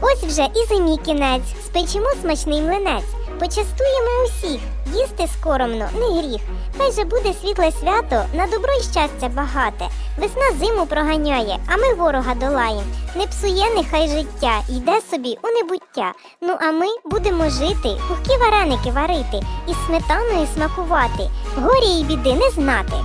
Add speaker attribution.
Speaker 1: Ось вже і зимі кінець, спечимо смачний млинець. Почастуємо усіх, їсти скоромно, не гріх. Хай же буде світле свято, на добро й щастя багате. Весна зиму проганяє, а ми ворога долаєм. Не псує нехай життя, йде собі у небуття. Ну а ми будемо жити, пухкі вареники варити і сметаною смакувати, горі й біди не знати.